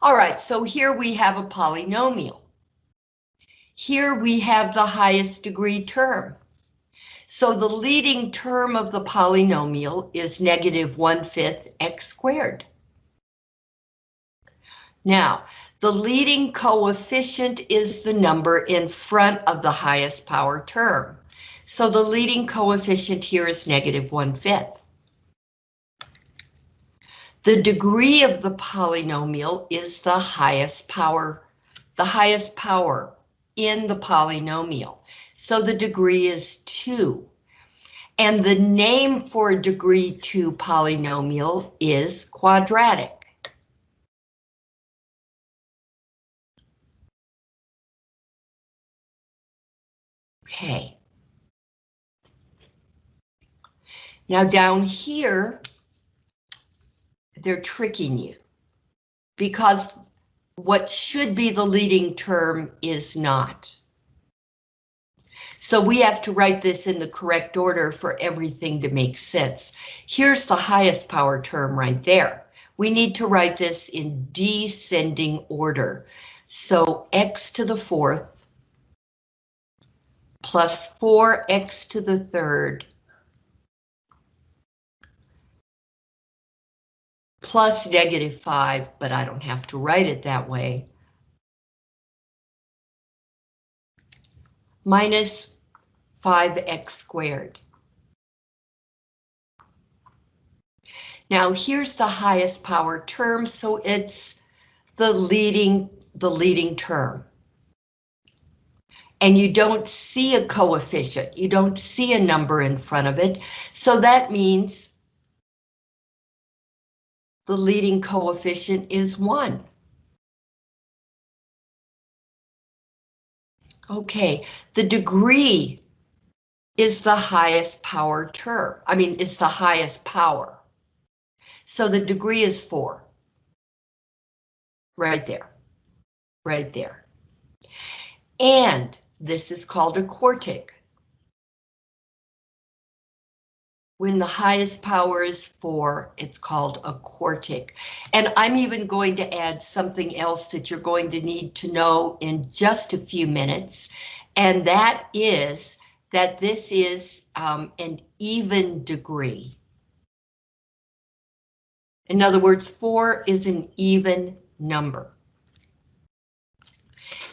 All right, so here we have a polynomial. Here we have the highest degree term. So the leading term of the polynomial is negative 1 fifth x squared. Now, the leading coefficient is the number in front of the highest power term. So the leading coefficient here is negative 1 fifth. The degree of the polynomial is the highest power, the highest power in the polynomial. So the degree is 2. And the name for a degree 2 polynomial is quadratic. Okay. Now down here, they're tricking you because what should be the leading term is not. So we have to write this in the correct order for everything to make sense. Here's the highest power term right there. We need to write this in descending order. So x to the fourth plus 4x to the third plus negative 5, but I don't have to write it that way, minus 5x squared. Now here's the highest power term, so it's the leading, the leading term. And you don't see a coefficient, you don't see a number in front of it, so that means the leading coefficient is 1. Okay, the degree is the highest power term. I mean, it's the highest power. So the degree is 4. Right there. Right there. And this is called a quartic. When the highest power is 4, it's called a quartic. And I'm even going to add something else that you're going to need to know in just a few minutes, and that is that this is um, an even degree. In other words, 4 is an even number.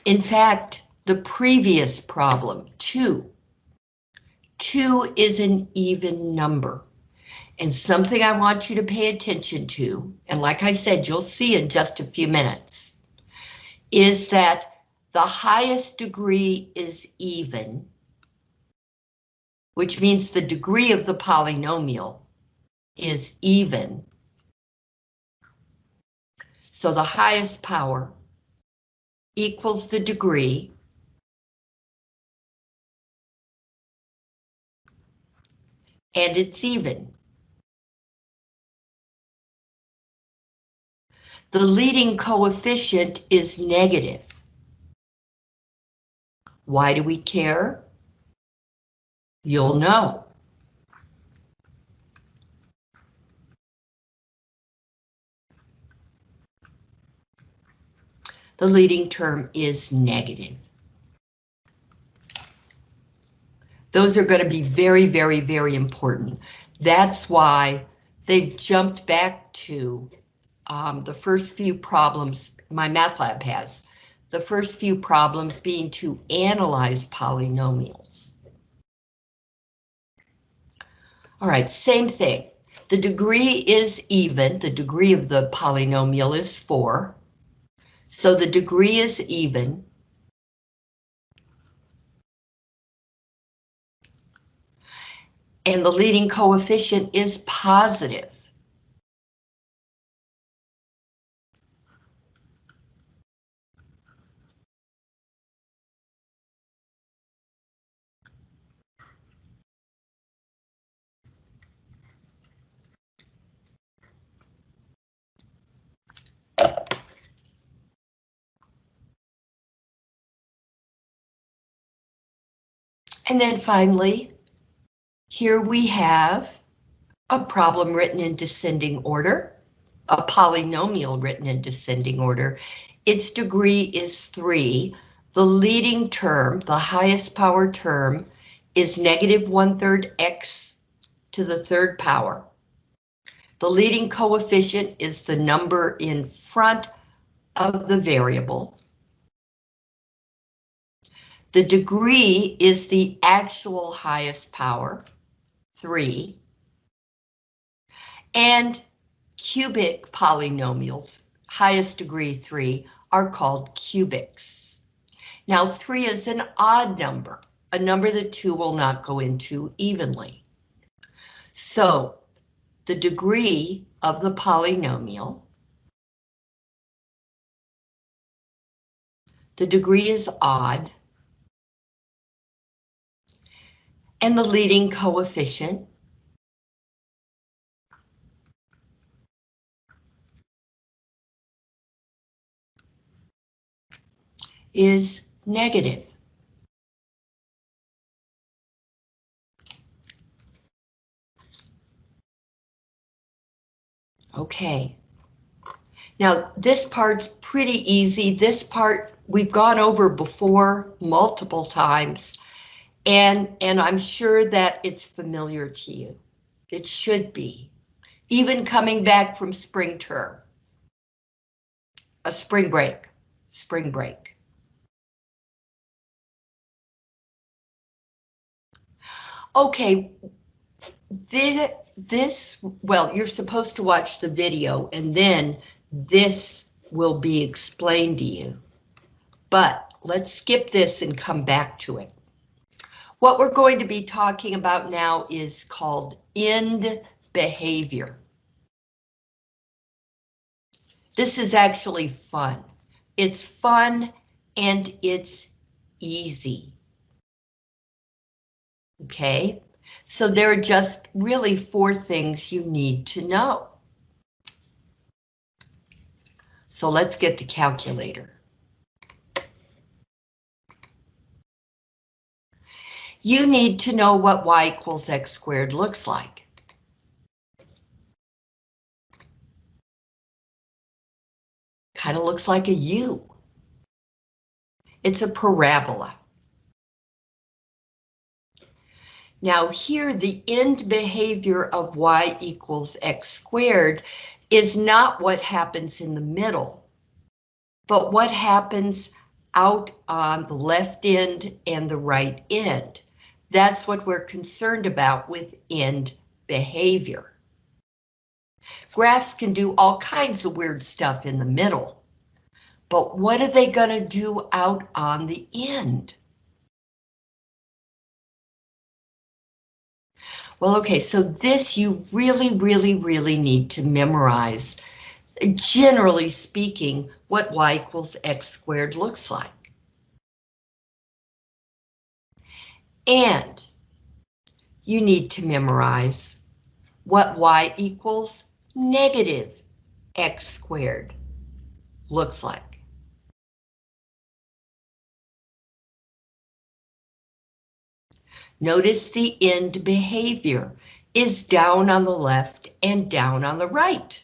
In fact, the previous problem, 2, Two is an even number. And something I want you to pay attention to, and like I said, you'll see in just a few minutes, is that the highest degree is even, which means the degree of the polynomial is even. So the highest power equals the degree and it's even. The leading coefficient is negative. Why do we care? You'll know. The leading term is negative. Those are going to be very, very, very important. That's why they've jumped back to um, the first few problems MyMathLab has. The first few problems being to analyze polynomials. All right, same thing. The degree is even, the degree of the polynomial is 4. So the degree is even. And the leading coefficient is positive. And then finally, here we have a problem written in descending order. a polynomial written in descending order, its degree is 3. The leading term, the highest power term, is negative one-third x to the third power. The leading coefficient is the number in front of the variable. The degree is the actual highest power, 3. And cubic polynomials, highest degree 3, are called cubics. Now 3 is an odd number, a number that 2 will not go into evenly. So the degree of the polynomial, the degree is odd, and the leading coefficient is negative. Okay. Now, this part's pretty easy. This part we've gone over before multiple times, and, and I'm sure that it's familiar to you. It should be, even coming back from spring term. A spring break, spring break. Okay, this, this, well, you're supposed to watch the video and then this will be explained to you. But let's skip this and come back to it. What we're going to be talking about now is called end behavior. This is actually fun. It's fun and it's easy. Okay, so there are just really four things you need to know. So let's get the calculator. You need to know what y equals x squared looks like. Kind of looks like a U. It's a parabola. Now here, the end behavior of y equals x squared is not what happens in the middle, but what happens out on the left end and the right end. That's what we're concerned about with end behavior. Graphs can do all kinds of weird stuff in the middle, but what are they going to do out on the end? Well, okay, so this you really, really, really need to memorize. Generally speaking, what y equals x squared looks like. And you need to memorize what y equals negative x squared looks like. Notice the end behavior is down on the left and down on the right.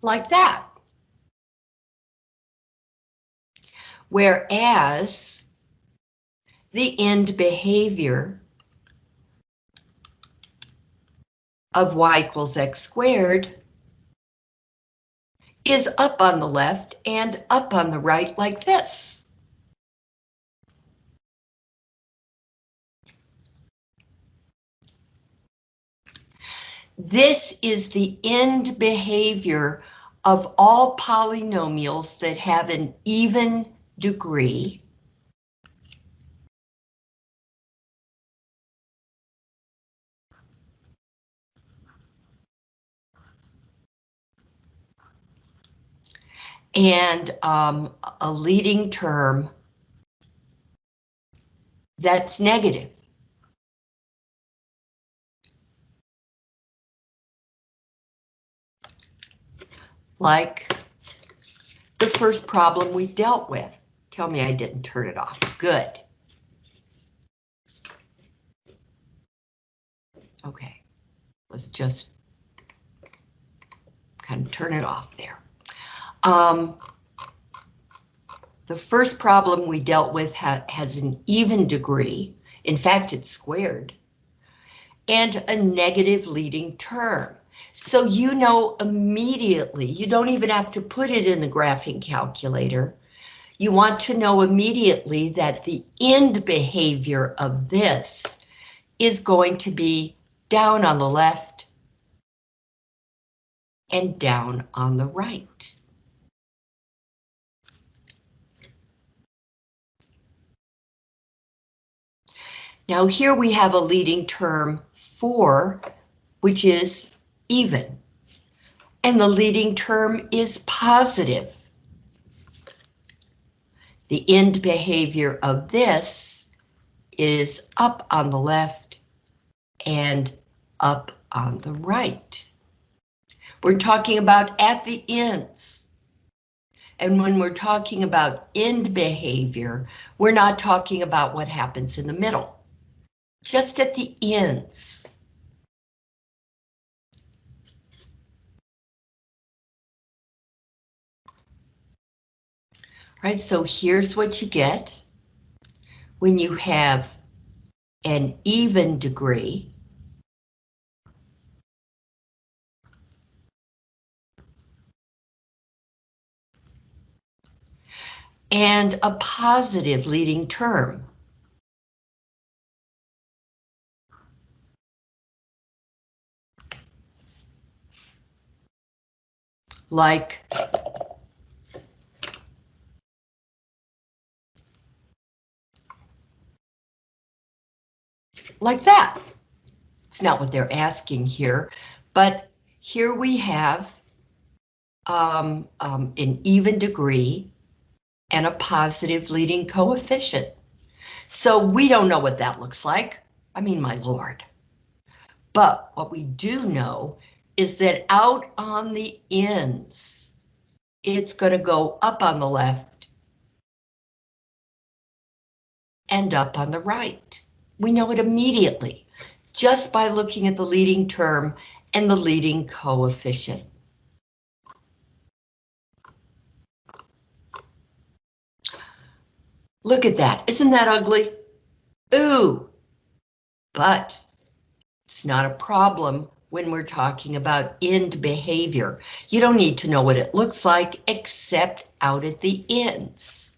Like that. Whereas the end behavior of y equals x squared is up on the left and up on the right like this. This is the end behavior of all polynomials that have an even degree. And um, a leading term that's negative. like the first problem we dealt with. Tell me I didn't turn it off. Good. Okay, let's just kind of turn it off there. Um, the first problem we dealt with ha has an even degree. In fact, it's squared. And a negative leading term. So you know immediately, you don't even have to put it in the graphing calculator. You want to know immediately that the end behavior of this is going to be down on the left and down on the right. Now here we have a leading term 4, which is even. And the leading term is positive. The end behavior of this is up on the left and up on the right. We're talking about at the ends. And when we're talking about end behavior, we're not talking about what happens in the middle just at the ends. All right, so here's what you get when you have an even degree. And a positive leading term. Like like that. It's not what they're asking here, but here we have um, um, an even degree and a positive leading coefficient. So we don't know what that looks like. I mean, my lord. But what we do know is that out on the ends, it's going to go up on the left and up on the right. We know it immediately just by looking at the leading term and the leading coefficient. Look at that, isn't that ugly? Ooh, but it's not a problem when we're talking about end behavior. You don't need to know what it looks like except out at the ends.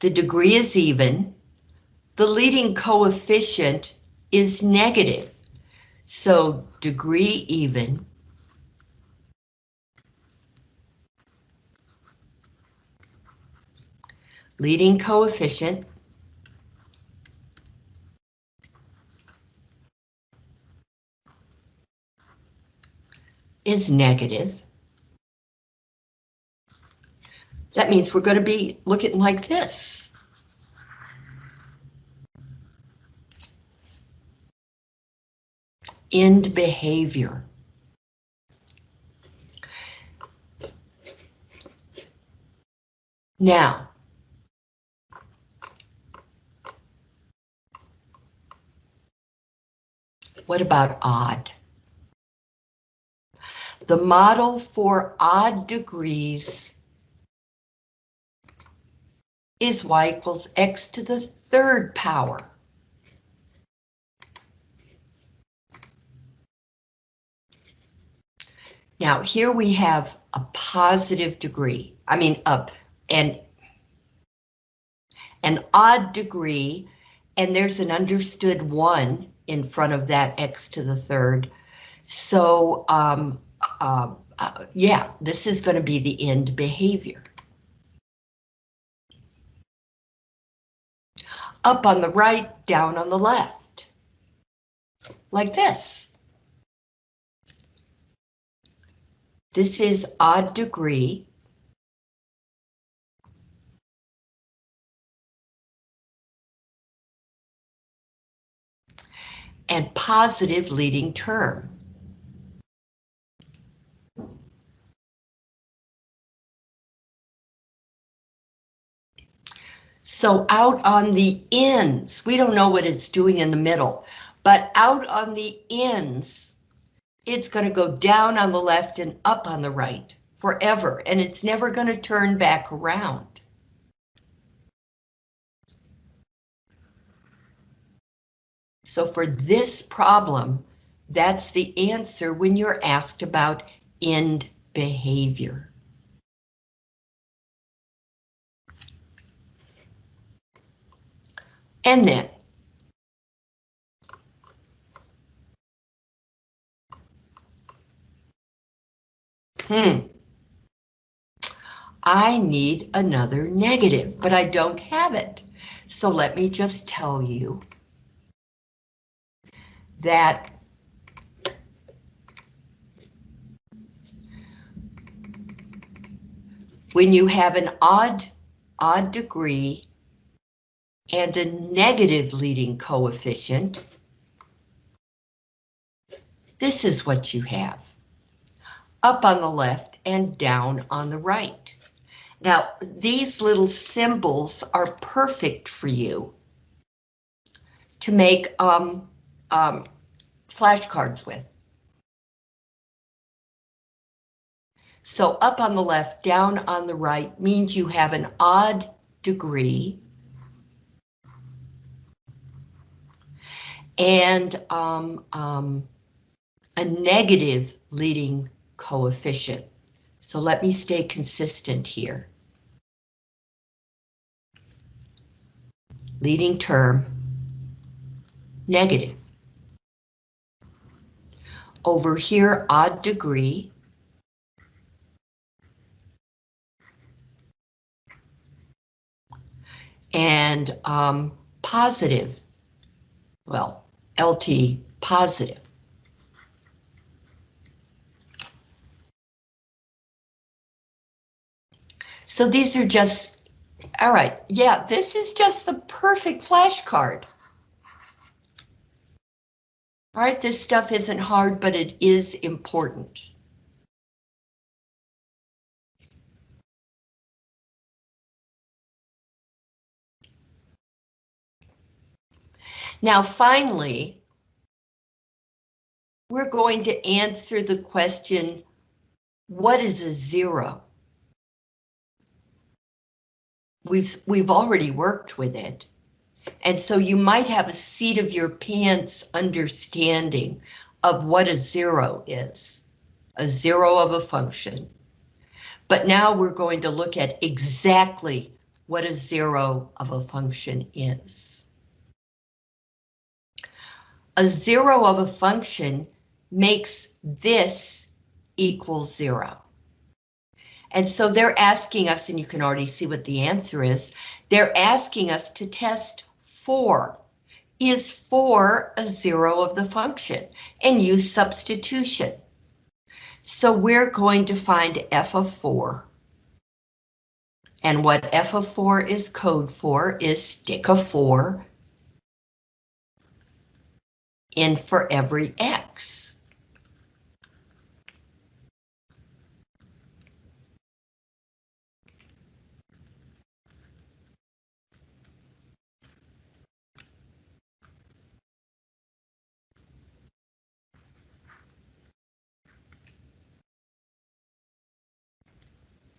The degree is even. The leading coefficient is negative. So degree even leading coefficient is negative. That means we're going to be looking like this. End behavior. Now, what about odd? The model for odd degrees is y equals x to the third power. Now here we have a positive degree, I mean up and an odd degree, and there's an understood one in front of that x to the third. So um, uh, uh, yeah, this is going to be the end behavior. Up on the right, down on the left. Like this. This is odd degree. And positive leading term. So out on the ends, we don't know what it's doing in the middle, But out on the ends, it's going to go down on the left and up on the right forever, and it's never going to turn back around. So for this problem, that's the answer when you're asked about end behavior. And then, hmm, I need another negative, but I don't have it. So let me just tell you that when you have an odd, odd degree and a negative leading coefficient, this is what you have. Up on the left and down on the right. Now, these little symbols are perfect for you to make um, um, flashcards with. So up on the left, down on the right means you have an odd degree. And um, um, a negative leading coefficient. So let me stay consistent here. Leading term, negative. Over here, odd degree. And um, positive, well, LT positive. So these are just, all right, yeah, this is just the perfect flashcard. All right, this stuff isn't hard, but it is important. Now, finally, we're going to answer the question, what is a zero? We've, we've already worked with it. And so you might have a seat of your pants understanding of what a zero is, a zero of a function. But now we're going to look at exactly what a zero of a function is. A zero of a function makes this equal zero. And so they're asking us, and you can already see what the answer is, they're asking us to test 4. Is 4 a zero of the function? And use substitution. So we're going to find f of 4. And what f of 4 is code for is stick a 4 in for every x.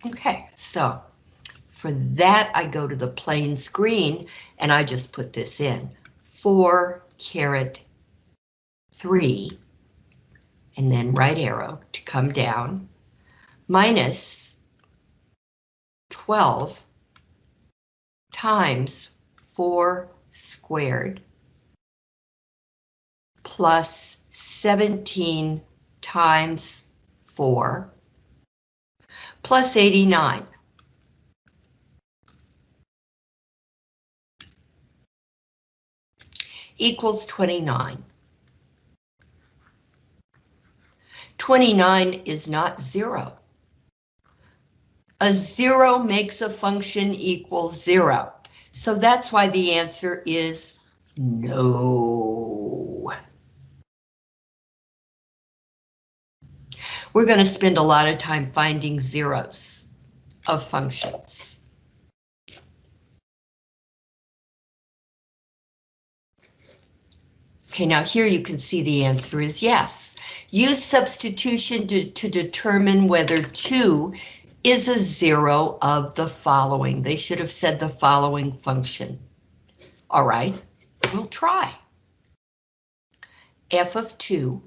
Okay, so for that, I go to the plain screen and I just put this in. 4 caret 3, and then right arrow to come down, minus 12 times 4 squared plus 17 times 4 plus 89. equals 29. 29 is not zero. A zero makes a function equal zero. So that's why the answer is no. We're going to spend a lot of time finding zeros of functions. Okay, now here you can see the answer is yes. Use substitution to, to determine whether 2 is a zero of the following. They should have said the following function. All right, we'll try. f of 2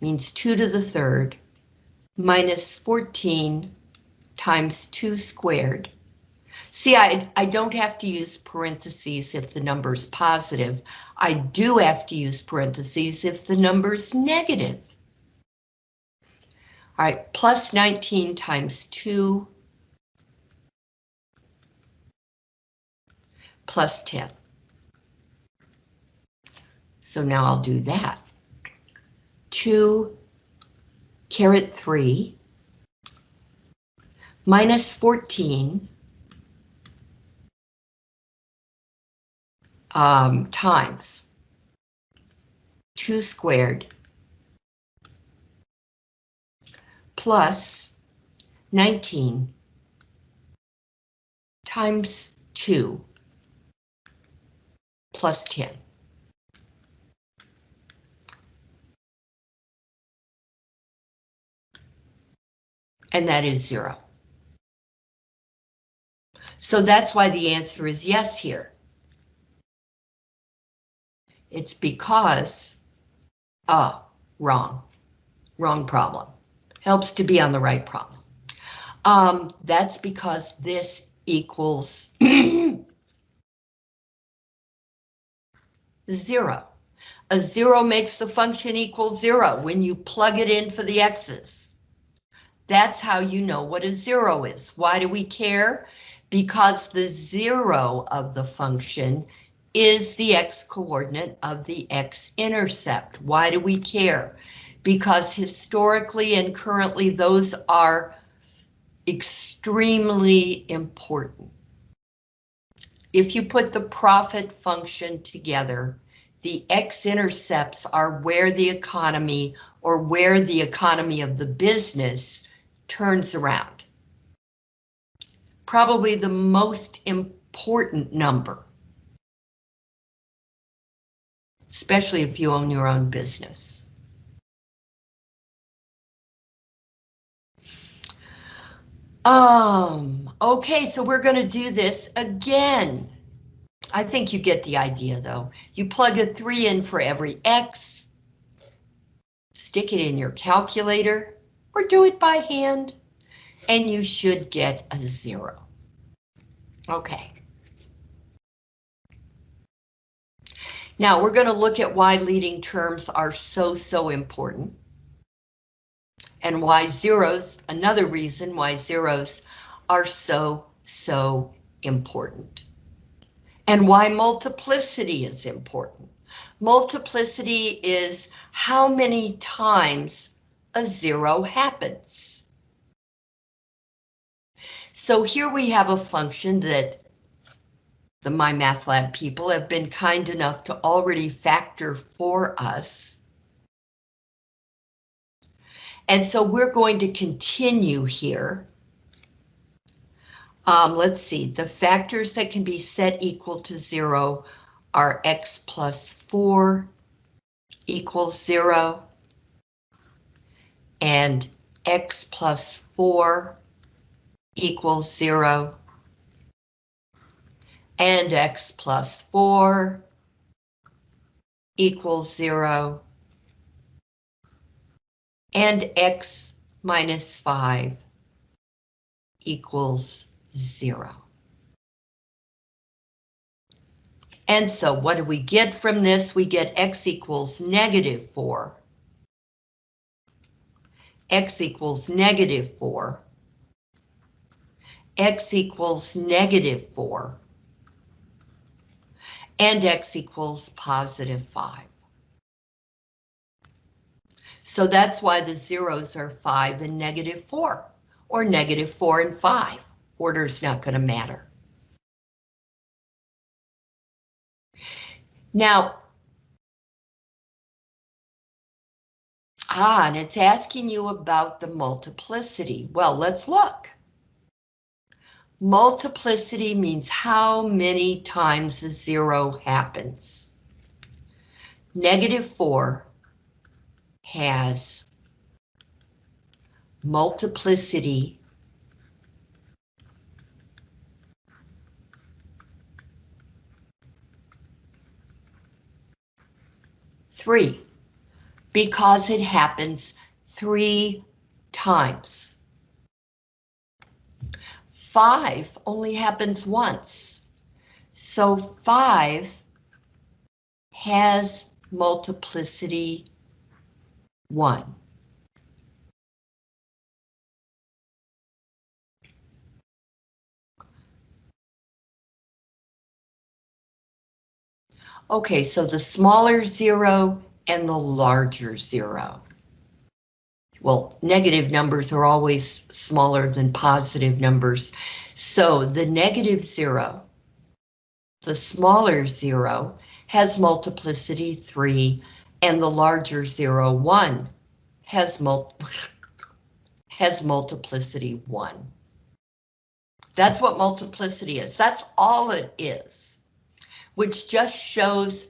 means 2 to the third minus 14 times 2 squared See, I, I don't have to use parentheses if the number's positive. I do have to use parentheses if the number's negative. All right, plus 19 times 2 plus 10. So now I'll do that. 2 caret 3 minus 14 um, times 2 squared plus 19 times 2 plus 10. And that is zero. So that's why the answer is yes here. It's because, ah, wrong, wrong problem. Helps to be on the right problem. Um, that's because this equals zero. A zero makes the function equal zero when you plug it in for the x's. That's how you know what a zero is. Why do we care? Because the zero of the function is the x-coordinate of the x-intercept. Why do we care? Because historically and currently those are extremely important. If you put the profit function together, the x-intercepts are where the economy or where the economy of the business turns around. Probably the most important number especially if you own your own business. Um, okay, so we're going to do this again. I think you get the idea though. You plug a 3 in for every X, stick it in your calculator, or do it by hand, and you should get a zero. Okay. Now we're going to look at why leading terms are so, so important. And why zeros, another reason why zeros are so, so important. And why multiplicity is important. Multiplicity is how many times a zero happens. So here we have a function that the MyMathLab people have been kind enough to already factor for us. And so we're going to continue here. Um, let's see, the factors that can be set equal to zero are x plus four equals zero and x plus four equals zero and x plus 4 equals 0 and x minus 5 equals 0. And so what do we get from this? We get x equals negative 4. x equals negative 4. x equals negative 4 and x equals positive 5. So that's why the zeros are 5 and negative 4, or negative 4 and 5. Order is not going to matter. Now, ah, and it's asking you about the multiplicity. Well, let's look. Multiplicity means how many times a zero happens. Negative 4 has multiplicity three because it happens three times. Five only happens once. So five has multiplicity one. Okay, so the smaller zero and the larger zero. Well, negative numbers are always smaller than positive numbers. So the negative zero, the smaller zero, has multiplicity 3, and the larger zero, one, has, mul has multiplicity 1. That's what multiplicity is. That's all it is, which just shows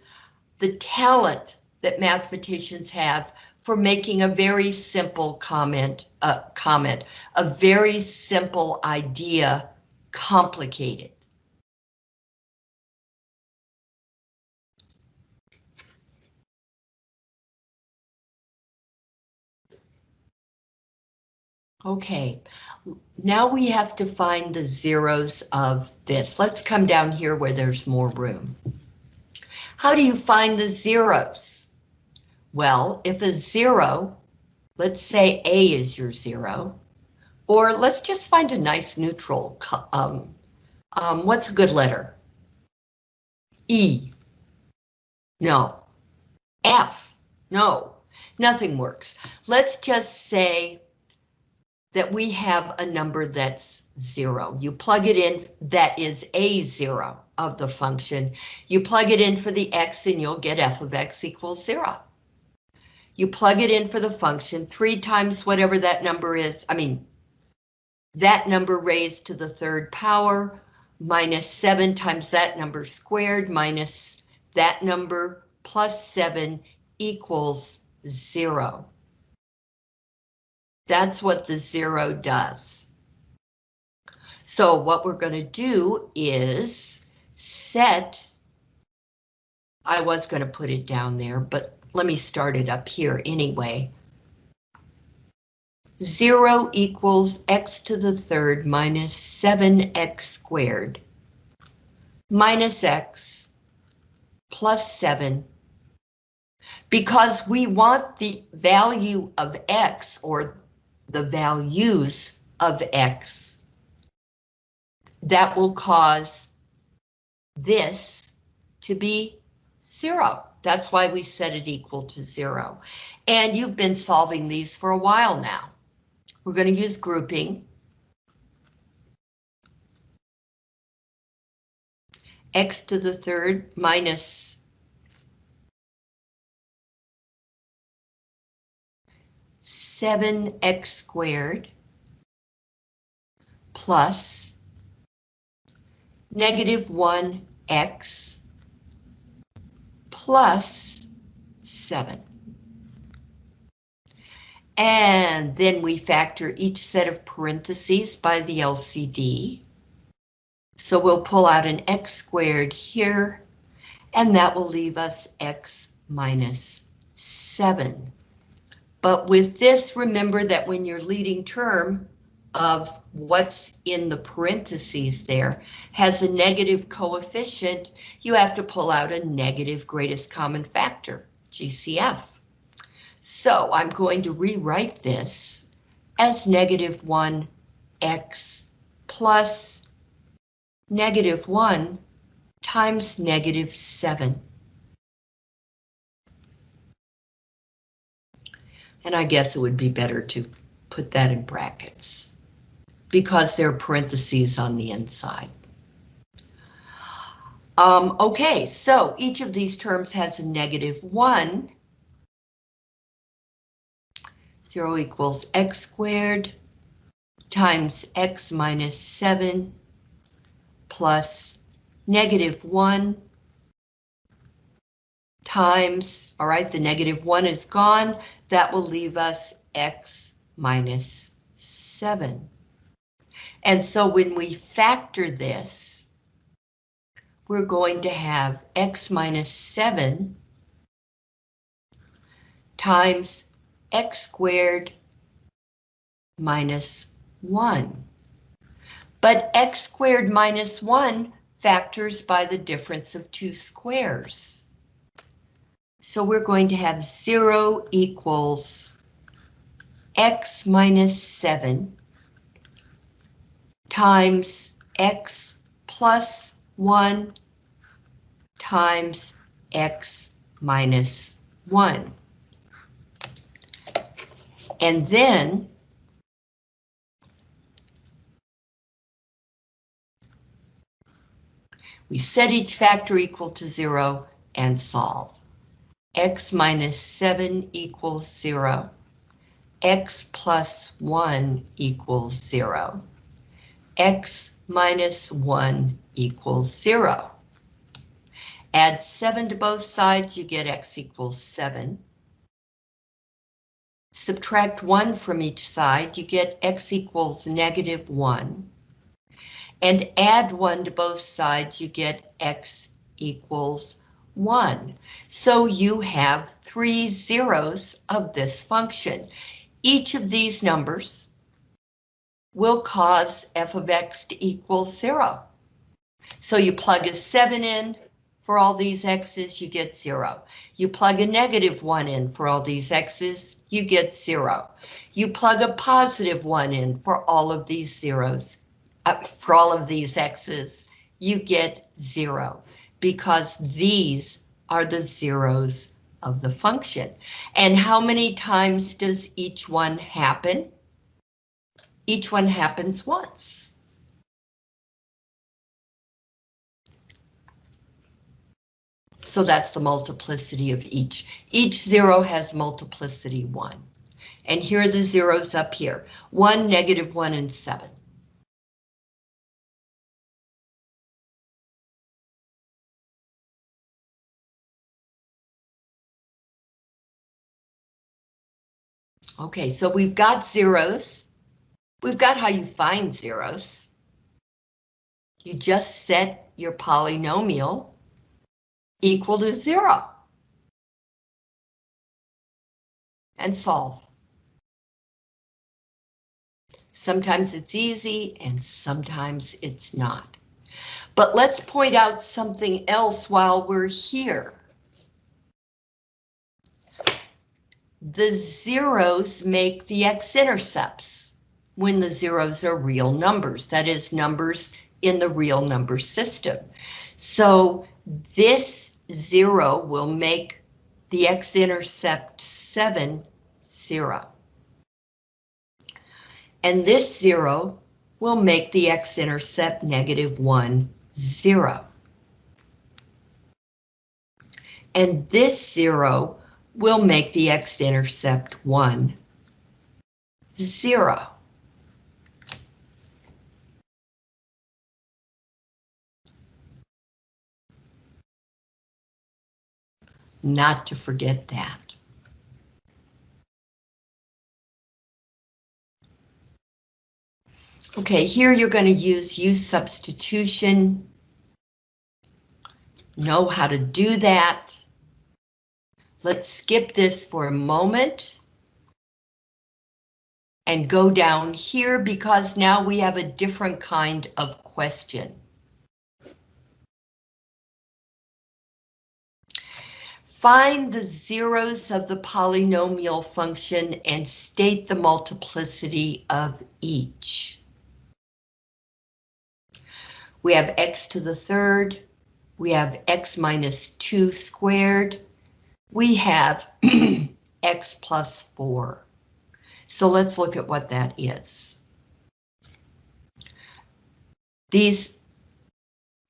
the talent that mathematicians have for making a very simple comment, uh, comment, a very simple idea complicated. Okay, now we have to find the zeros of this. Let's come down here where there's more room. How do you find the zeros? Well, if a zero, let's say A is your zero, or let's just find a nice neutral. Um, um, what's a good letter? E. No. F. No. Nothing works. Let's just say that we have a number that's zero. You plug it in, that is a zero of the function. You plug it in for the x and you'll get f of x equals zero. You plug it in for the function three times whatever that number is. I mean, that number raised to the third power minus seven times that number squared minus that number plus seven equals zero. That's what the zero does. So what we're going to do is set, I was going to put it down there, but let me start it up here anyway. 0 equals x to the third minus 7x squared minus x plus 7 because we want the value of x or the values of x. That will cause this to be zero. That's why we set it equal to zero. And you've been solving these for a while now. We're going to use grouping. x to the third minus 7x squared plus negative 1x plus 7. And then we factor each set of parentheses by the LCD. So we'll pull out an x squared here, and that will leave us x minus 7. But with this, remember that when your leading term of what's in the parentheses there has a negative coefficient, you have to pull out a negative greatest common factor, GCF. So I'm going to rewrite this as negative 1x plus negative 1 times negative 7. And I guess it would be better to put that in brackets because there are parentheses on the inside. Um, okay, so each of these terms has a negative 1. 0 equals x squared times x minus 7 plus negative 1 times, all right, the negative 1 is gone. That will leave us x minus 7. And so when we factor this, we're going to have x minus 7 times x squared minus 1. But x squared minus 1 factors by the difference of two squares. So we're going to have 0 equals x minus 7 times x plus 1 times x minus 1. And then we set each factor equal to 0 and solve. x minus 7 equals 0. x plus 1 equals 0. X minus 1 equals 0. Add 7 to both sides, you get x equals 7. Subtract 1 from each side, you get x equals negative 1. And add 1 to both sides, you get x equals 1. So you have three zeros of this function. Each of these numbers will cause f of x to equal 0. So you plug a 7 in for all these x's, you get 0. You plug a negative 1 in for all these x's, you get 0. You plug a positive 1 in for all of these zeros, uh, for all of these x's, you get 0, because these are the zeros of the function. And how many times does each one happen? Each one happens once. So that's the multiplicity of each. Each zero has multiplicity one. And here are the zeros up here. One, negative one, and seven. Okay, so we've got zeros. We've got how you find zeros. You just set your polynomial equal to zero. And solve. Sometimes it's easy and sometimes it's not. But let's point out something else while we're here. The zeros make the x-intercepts when the zeros are real numbers, that is numbers in the real number system. So this zero will make the x-intercept 7, 0. And this zero will make the x-intercept negative 1, 0. And this zero will make the x-intercept 1, 0. Not to forget that. Okay, here you're going to use use substitution. Know how to do that. Let's skip this for a moment. And go down here because now we have a different kind of question. Find the zeros of the polynomial function and state the multiplicity of each. We have x to the third, we have x minus 2 squared, we have x plus 4. So let's look at what that is. These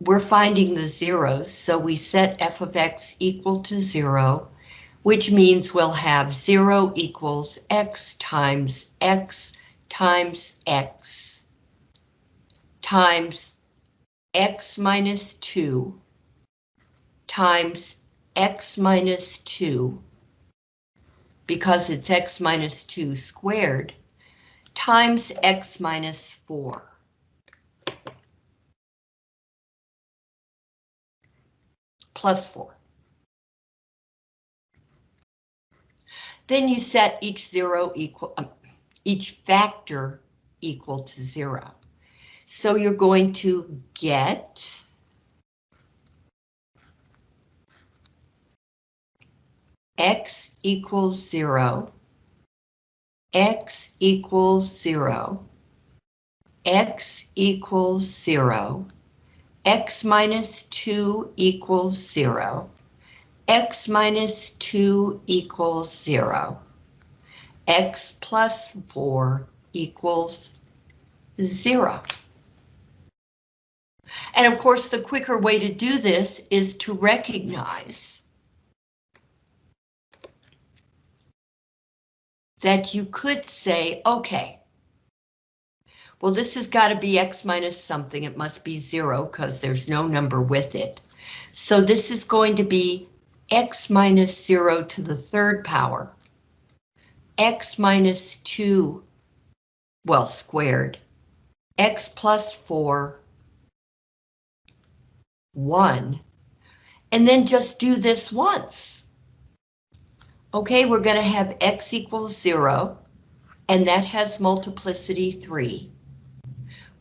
we're finding the zeros, so we set f of x equal to zero, which means we'll have zero equals x times x times x times x minus 2 times x minus 2, because it's x minus 2 squared, times x minus 4. Plus 4. Then you set each zero equal, um, each factor equal to zero. So you're going to get x equals zero, x equals zero, x equals zero, x minus two equals zero, x minus two equals zero, x plus four equals zero. And of course, the quicker way to do this is to recognize that you could say, okay, well, this has got to be x minus something. It must be zero because there's no number with it. So this is going to be x minus zero to the third power, x minus two, well, squared, x plus four, one, and then just do this once. Okay, we're going to have x equals 0, and that has multiplicity 3.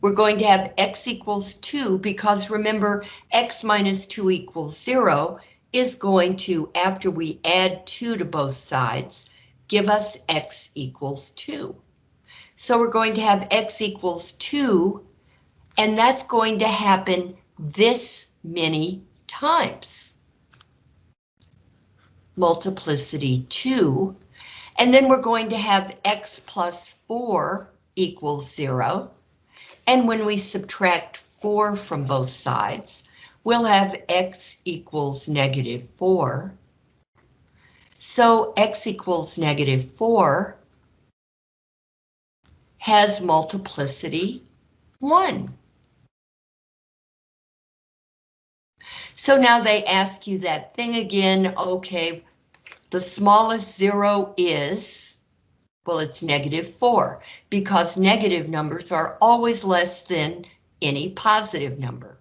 We're going to have x equals 2 because remember, x minus 2 equals 0 is going to, after we add 2 to both sides, give us x equals 2. So we're going to have x equals 2, and that's going to happen this many times multiplicity 2, and then we're going to have x plus 4 equals 0, and when we subtract 4 from both sides, we'll have x equals negative 4. So x equals negative 4 has multiplicity 1. So now they ask you that thing again, okay, the smallest zero is, well, it's negative 4, because negative numbers are always less than any positive number.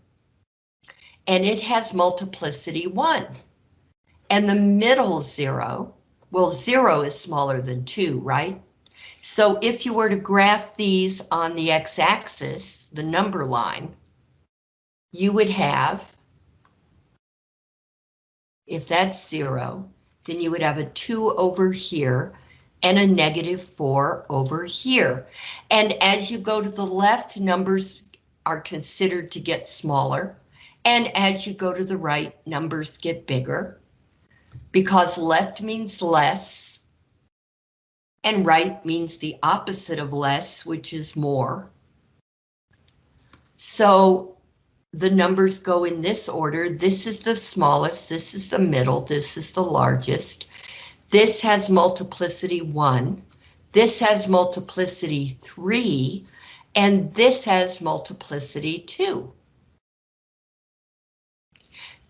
And it has multiplicity 1. And the middle zero, well, 0 is smaller than 2, right? So if you were to graph these on the x-axis, the number line, you would have, if that's 0, then you would have a 2 over here and a negative 4 over here. And as you go to the left, numbers are considered to get smaller. And as you go to the right, numbers get bigger. Because left means less. And right means the opposite of less, which is more. So the numbers go in this order. This is the smallest, this is the middle, this is the largest. This has multiplicity 1, this has multiplicity 3, and this has multiplicity 2.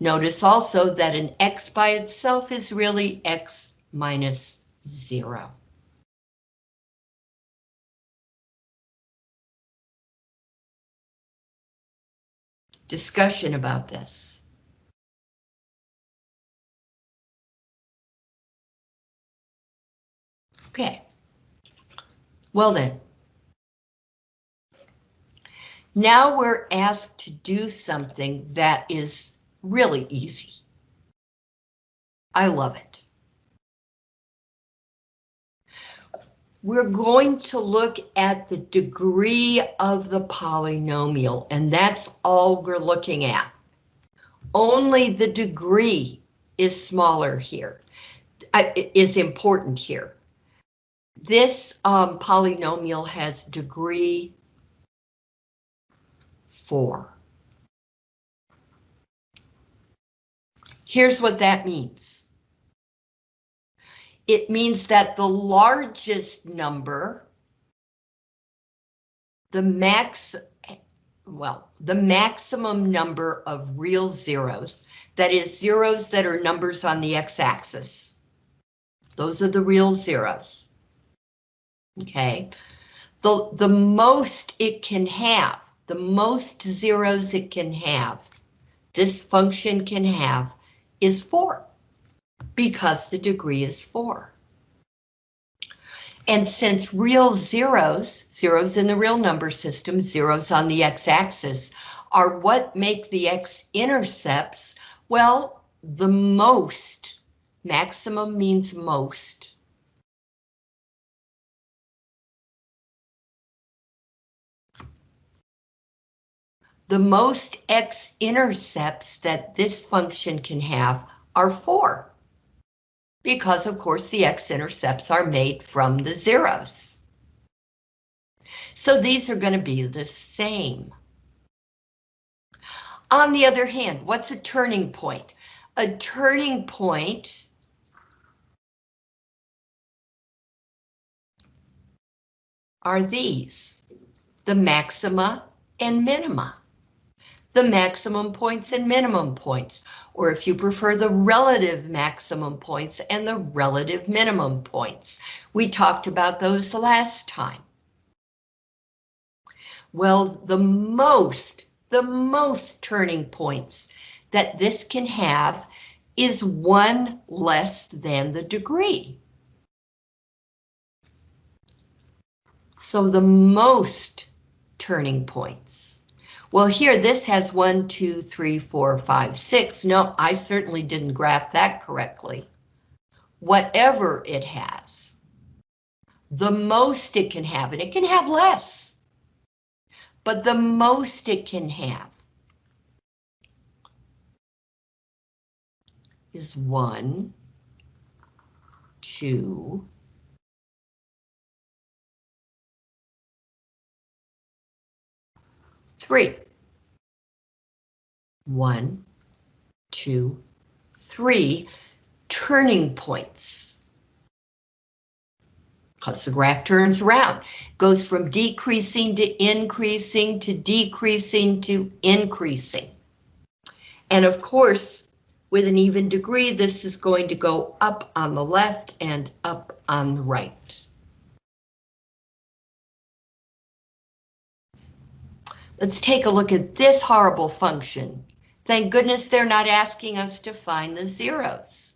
Notice also that an x by itself is really x minus 0. discussion about this. Okay. Well then. Now we're asked to do something that is really easy. I love it. we're going to look at the degree of the polynomial, and that's all we're looking at. Only the degree is smaller here, uh, important here. This um, polynomial has degree 4. Here's what that means it means that the largest number, the max, well, the maximum number of real zeros, that is zeros that are numbers on the x-axis. Those are the real zeros. Okay, the, the most it can have, the most zeros it can have, this function can have, is 4, because the degree is 4. And since real zeros, zeros in the real number system, zeros on the x-axis, are what make the x-intercepts, well, the most, maximum means most. The most x-intercepts that this function can have are 4 because of course the x-intercepts are made from the zeros. So these are going to be the same. On the other hand, what's a turning point? A turning point are these, the maxima and minima the maximum points and minimum points, or if you prefer the relative maximum points and the relative minimum points. We talked about those last time. Well, the most, the most turning points that this can have is one less than the degree. So the most turning points. Well, here this has one, two, three, four, five, six. No, I certainly didn't graph that correctly. Whatever it has, the most it can have, and it can have less, but the most it can have is one, two, three. One, two, three turning points. Because the graph turns around, goes from decreasing to increasing to decreasing to increasing. And of course, with an even degree, this is going to go up on the left and up on the right. Let's take a look at this horrible function. Thank goodness they're not asking us to find the zeros.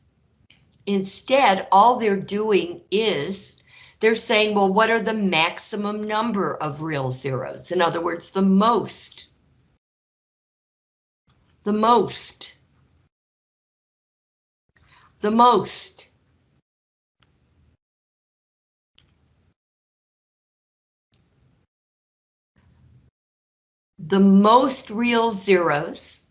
Instead, all they're doing is they're saying, well, what are the maximum number of real zeros? In other words, the most. The most. The most. The most real zeros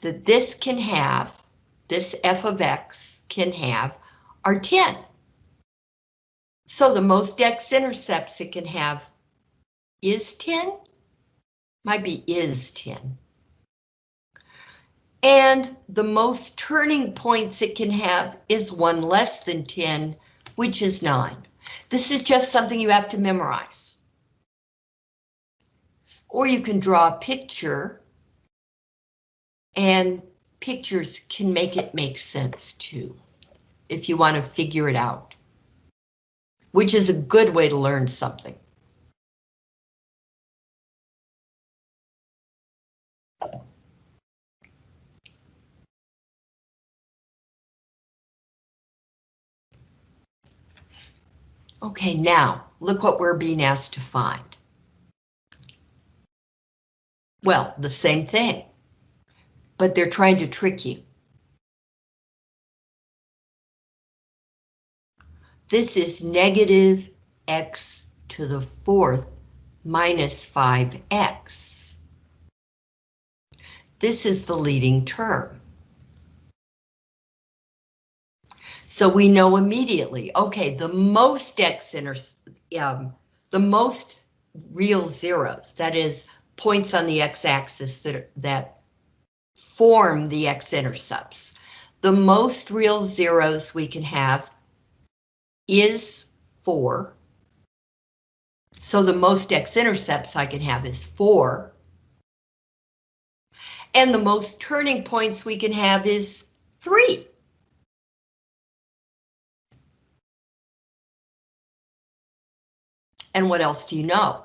that this can have, this f of x can have, are 10. So the most x-intercepts it can have is 10? Might be is 10. And the most turning points it can have is one less than 10, which is 9. This is just something you have to memorize. Or you can draw a picture and pictures can make it make sense too, if you want to figure it out, which is a good way to learn something. Okay, now look what we're being asked to find. Well, the same thing, but they're trying to trick you. This is negative x to the fourth minus 5x. This is the leading term. So we know immediately, okay, the most x inter um, the most real zeros, that is points on the x-axis that, that form the x-intercepts. The most real zeros we can have is 4. So the most x-intercepts I can have is 4. And the most turning points we can have is 3. And what else do you know?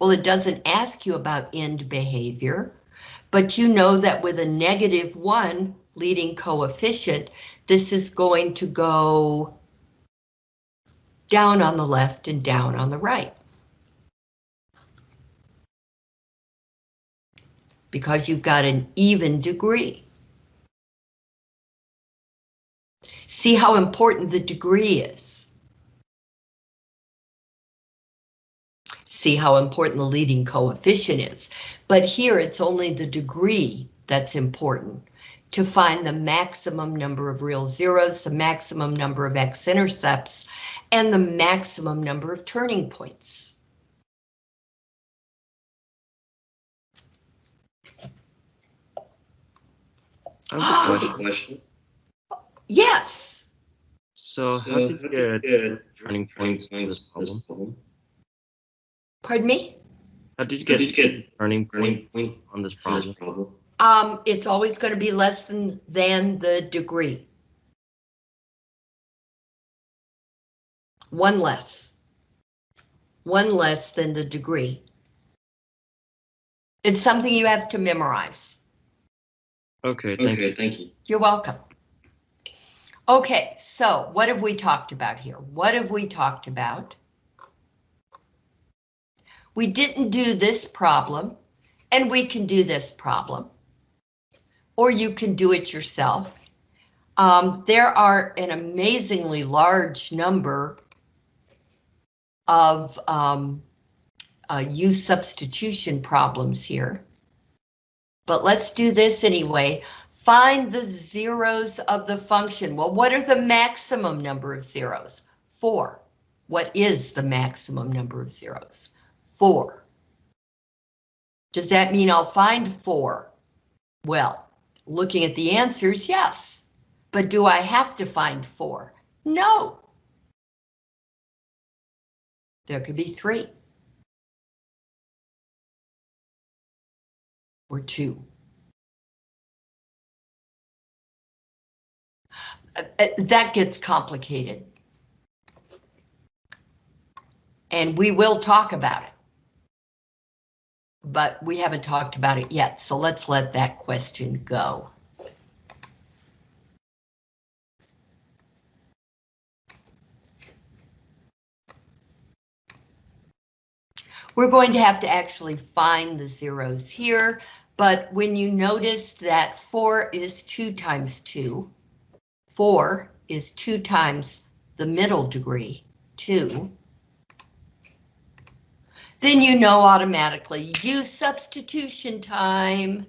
Well, it doesn't ask you about end behavior, but you know that with a negative 1 leading coefficient, this is going to go down on the left and down on the right. Because you've got an even degree. See how important the degree is. See how important the leading coefficient is. But here it's only the degree that's important to find the maximum number of real zeros, the maximum number of x-intercepts, and the maximum number of turning points. I have a question. Yes. So, how did you get turning points in this problem? Pardon me? How did you get turning points on this problem? Um, it's always going to be less than, than the degree. One less. One less than the degree. It's something you have to memorize. Okay, thank you. Thank you. You're welcome. Okay, so what have we talked about here? What have we talked about? We didn't do this problem, and we can do this problem. Or you can do it yourself. Um, there are an amazingly large number of um, uh, use substitution problems here. But let's do this anyway. Find the zeros of the function. Well, what are the maximum number of zeros? Four. What is the maximum number of zeros? Four. Does that mean I'll find four? Well, looking at the answers, yes. But do I have to find four? No. There could be three. Or two. Uh, uh, that gets complicated. And we will talk about it. But we haven't talked about it yet, so let's let that question go. We're going to have to actually find the zeros here, but when you notice that 4 is 2 times 2, 4 is 2 times the middle degree, 2, then you know automatically use substitution time.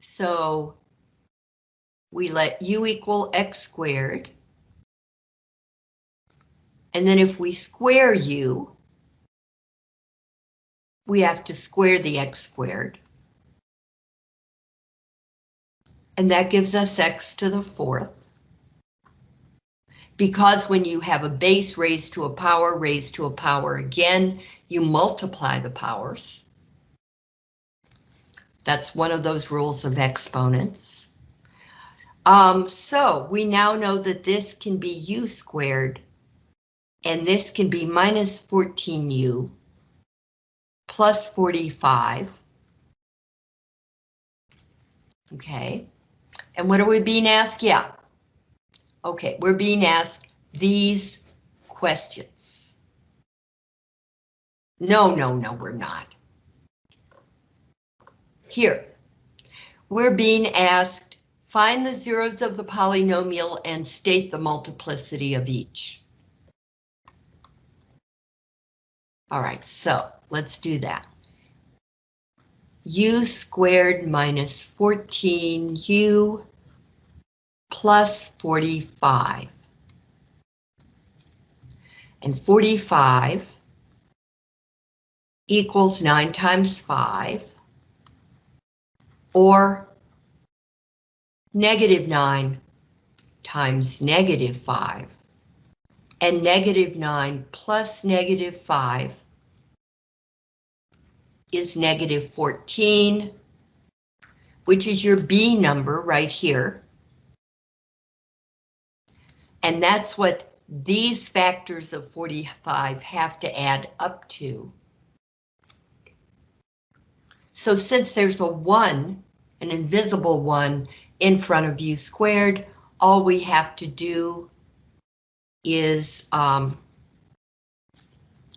So we let u equal x squared. And then if we square u, we have to square the x squared. And that gives us x to the fourth. Because when you have a base raised to a power raised to a power again, you multiply the powers. That's one of those rules of exponents. Um, so we now know that this can be u squared and this can be minus 14u plus 45. Okay, and what are we being asked? Yeah. Okay, we're being asked these questions. No, no, no, we're not. Here, we're being asked, find the zeros of the polynomial and state the multiplicity of each. All right, so let's do that. u squared minus 14u plus 45. And 45 equals 9 times 5, or negative 9 times negative 5 And negative 9 plus negative 5 is negative 14, which is your B number right here. And that's what these factors of 45 have to add up to. So since there's a 1, an invisible 1, in front of u squared, all we have to do is um,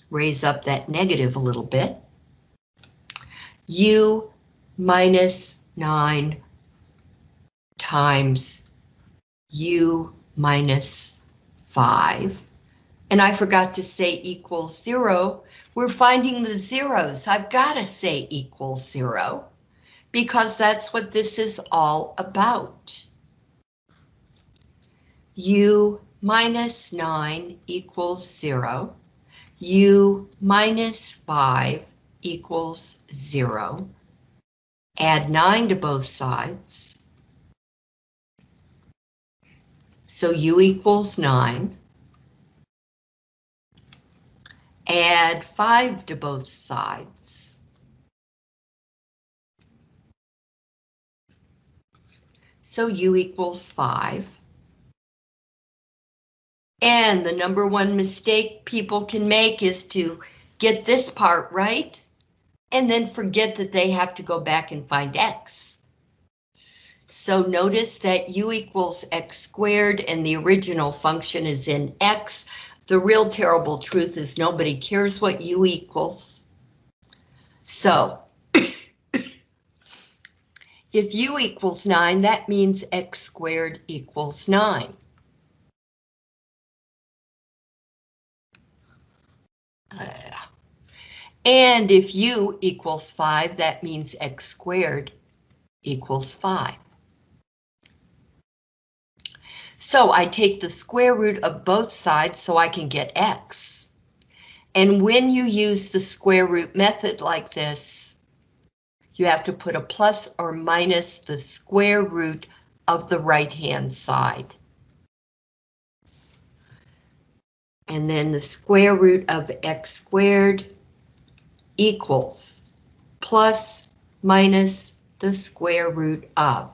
raise up that negative a little bit. u minus 9 times u minus 5. And I forgot to say equals 0. We're finding the zeros. I've got to say equals 0 because that's what this is all about. u minus 9 equals 0. u minus 5 equals 0. Add 9 to both sides. So u equals 9. Add 5 to both sides. So u equals 5. And the number one mistake people can make is to get this part right and then forget that they have to go back and find x. So notice that u equals x squared and the original function is in x. The real terrible truth is nobody cares what u equals. So if u equals 9, that means x squared equals 9. Uh, and if u equals 5, that means x squared equals 5. So I take the square root of both sides so I can get x. And when you use the square root method like this, you have to put a plus or minus the square root of the right-hand side. And then the square root of x squared equals plus minus the square root of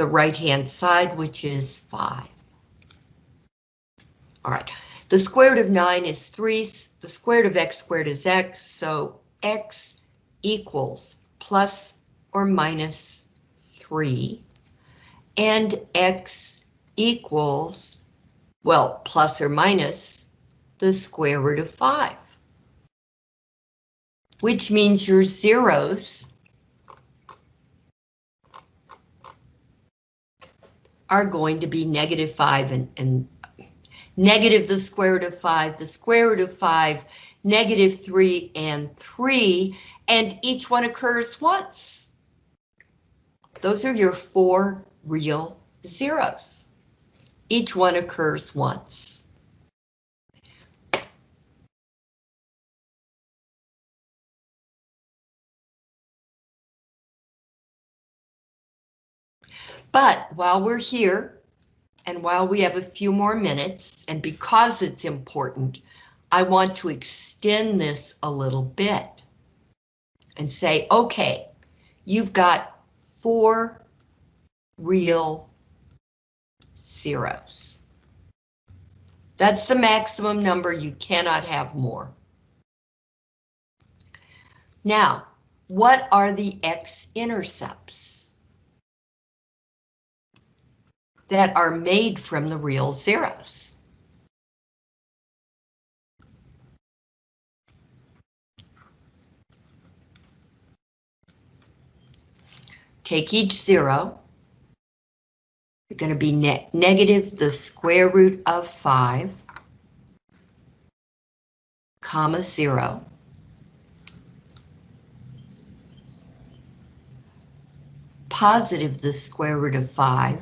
the right-hand side, which is 5. All right, the square root of 9 is 3, the square root of x squared is x, so x equals plus or minus 3, and x equals, well, plus or minus the square root of 5, which means your zeros are going to be negative 5 and, and negative the square root of 5, the square root of 5, negative 3, and 3, and each one occurs once. Those are your four real zeros. Each one occurs once. But while we're here, and while we have a few more minutes, and because it's important, I want to extend this a little bit and say, okay, you've got four real zeros. That's the maximum number, you cannot have more. Now, what are the x-intercepts? That are made from the real zeros. Take each zero. You're going to be ne negative the square root of 5, comma 0. Positive the square root of 5,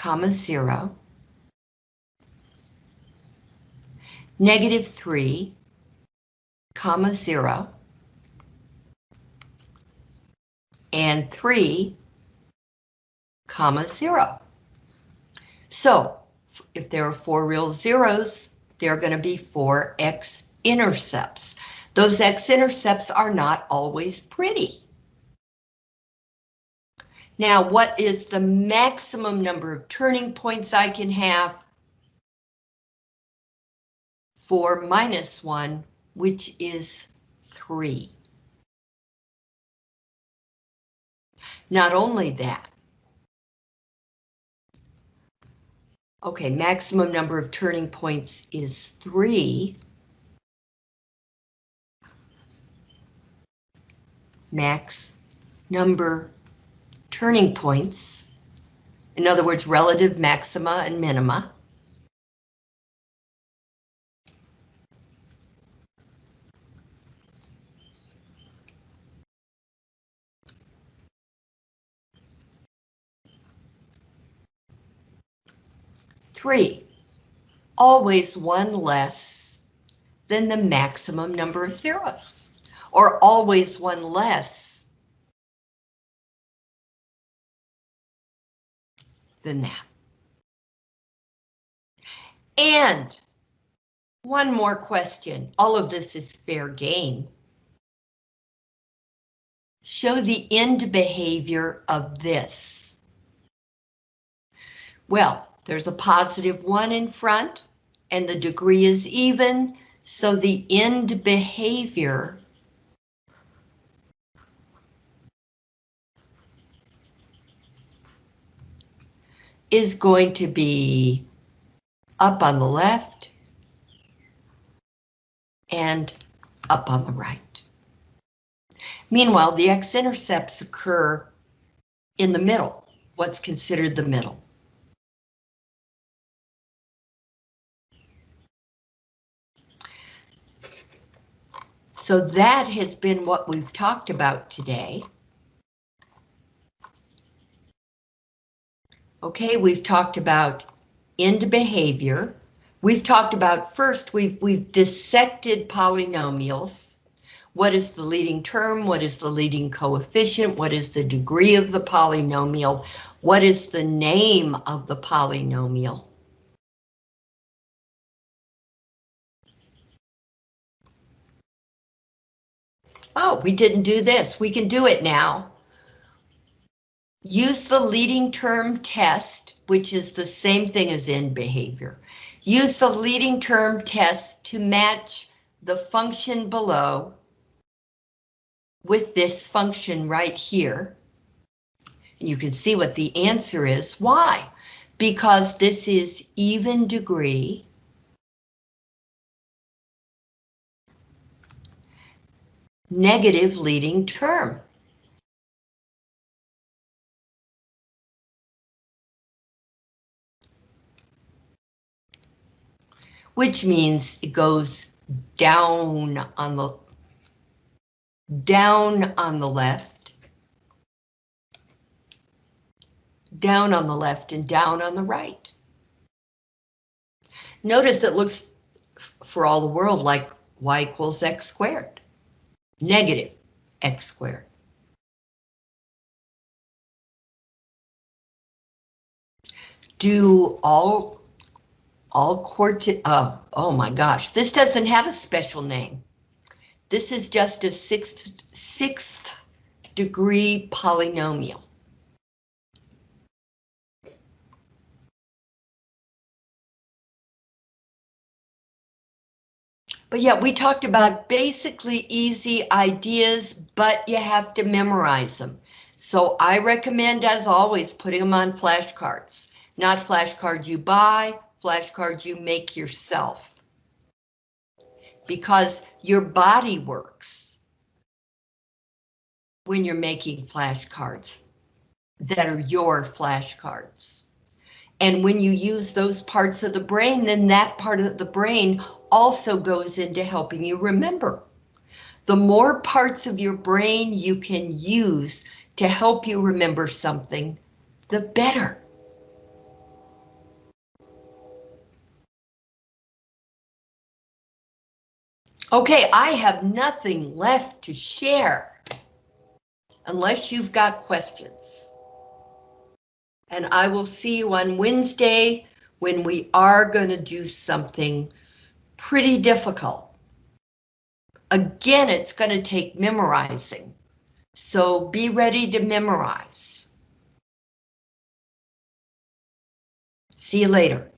comma 0, negative 3, comma 0, and 3, comma 0. So if there are four real zeros, there are going to be four x-intercepts. Those x-intercepts are not always pretty. Now, what is the maximum number of turning points I can have? 4 minus 1, which is 3. Not only that, okay, maximum number of turning points is 3. Max number turning points, in other words, relative maxima and minima, Three, always one less than the maximum number of zeros, or always one less than that. And one more question. All of this is fair game. Show the end behavior of this. Well, there's a positive one in front and the degree is even, so the end behavior is going to be up on the left and up on the right. Meanwhile, the x-intercepts occur in the middle, what's considered the middle. So that has been what we've talked about today. Okay, we've talked about end behavior. We've talked about first, we've, we've dissected polynomials. What is the leading term? What is the leading coefficient? What is the degree of the polynomial? What is the name of the polynomial? Oh, we didn't do this. We can do it now. Use the leading term test, which is the same thing as end behavior. Use the leading term test to match the function below with this function right here. And you can see what the answer is. Why? Because this is even degree negative leading term. Which means it goes down on the down on the left, down on the left and down on the right. Notice it looks for all the world like y equals x squared negative x squared. Do all, all quarti, uh, oh my gosh, this doesn't have a special name. This is just a sixth, sixth degree polynomial. But yeah, we talked about basically easy ideas, but you have to memorize them. So I recommend, as always, putting them on flashcards. Not flashcards you buy, flashcards you make yourself. Because your body works when you're making flashcards that are your flashcards. And when you use those parts of the brain, then that part of the brain also goes into helping you remember. The more parts of your brain you can use to help you remember something, the better. Okay, I have nothing left to share unless you've got questions. And I will see you on Wednesday when we are going to do something pretty difficult. Again, it's going to take memorizing. So be ready to memorize. See you later.